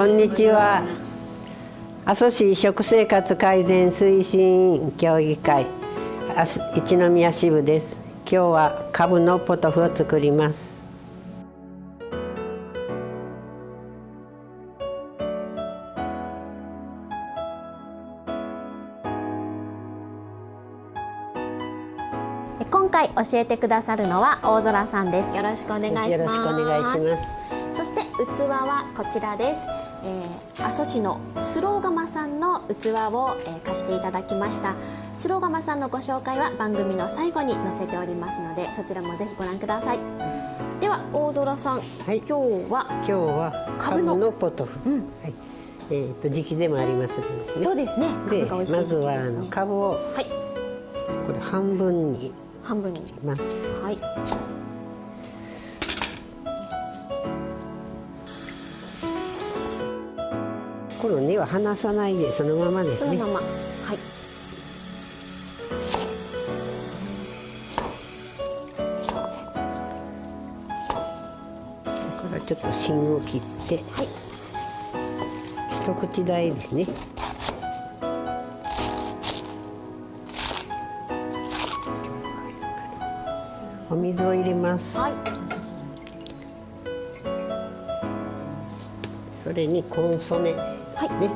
こんにちは。阿蘇市食生活改善推進協議会一宮支部です。今日はカブのポトフを作ります。今回教えてくださるのは大空さんです。よろしくお願いします。よろしくお願いします。そして器はこちらです、えー、阿蘇市のスローガマさんの器を、えー、貸していただきました。スローガマさんのご紹介は番組の最後に載せておりますのでそちらもぜひご覧ください。では大空さん、はい、今日は？今日はカブのポトフ、うん、はい。えーと、時期でもありますので、ね、そうですね。で、ね、まずはあのカブを、はい、これ半分に半分に。切ります。はいこの根は離さないでそのままですね。そのまま。はい。からちょっと芯を切って、はい、一口大ですね。お水を入れます、はい、それにコンソメはい。ね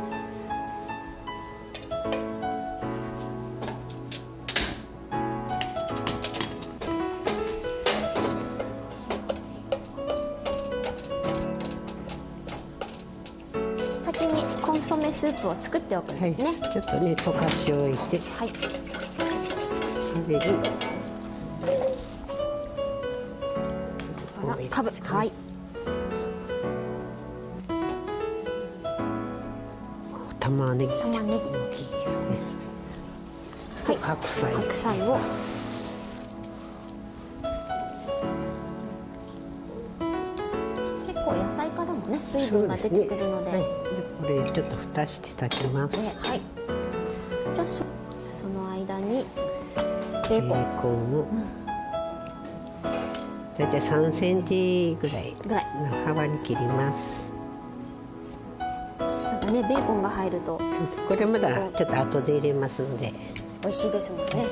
先にコンソメスープを作っておくんですね、はい、ちょっとね溶かしおいて、はい、それに。かぶ。はい玉ねぎ。玉ねぎはい。白菜。白菜を。結構野菜からもね水分が出てくるので、ね。はい、これちょっと蓋して炊きます、ね、はい。じゃあその間にベーコン。ベーコンを、うん。大体3センチぐらいの幅に切りますねベーコンが入ると。これまだちょっと後で入れますので。美味しいですもんね。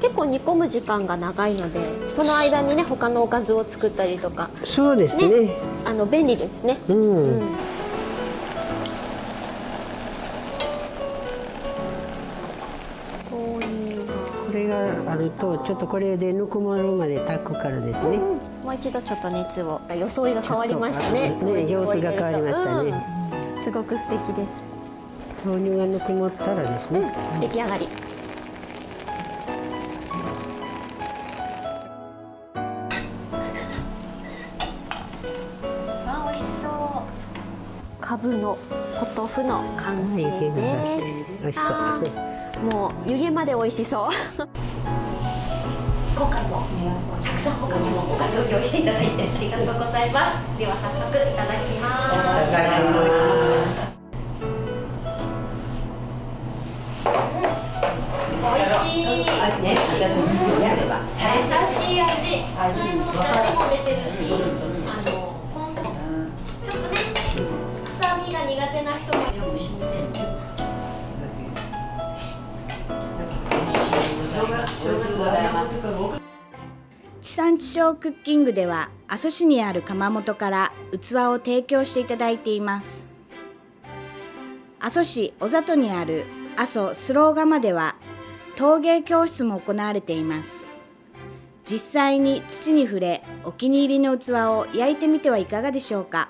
結構煮込む時間が長いのでその間にね他のおかずを作ったりとか。そうですね、ね、あの便利ですね。うん、うん。これがあるとちょっとこれでぬくもるまで炊くからですね、うん、もう一度ちょっと熱を。装いが変わりましたね。ね様子が変わりましたね、うんすごく素敵です。豆乳がぬくもったらですね、うん、出来上がり。あ美味しそう。かぶのポトフの完成です。美味しそう。もう湯気まで美味しそう。今回もたくさん他にもおかずを用意していただいてありがとうございます。では早速いただきますしい美味しい優しい味普通の出汁も出てるしあのコンソメちょっとね臭みが苦手な人もよく知ってる地産地消クッキングでは阿蘇市にある窯元から器を提供していただいています。阿蘇市小里にある阿蘇スロー窯では陶芸教室も行われています。実際に土に触れお気に入りの器を焼いてみてはいかがでしょうか。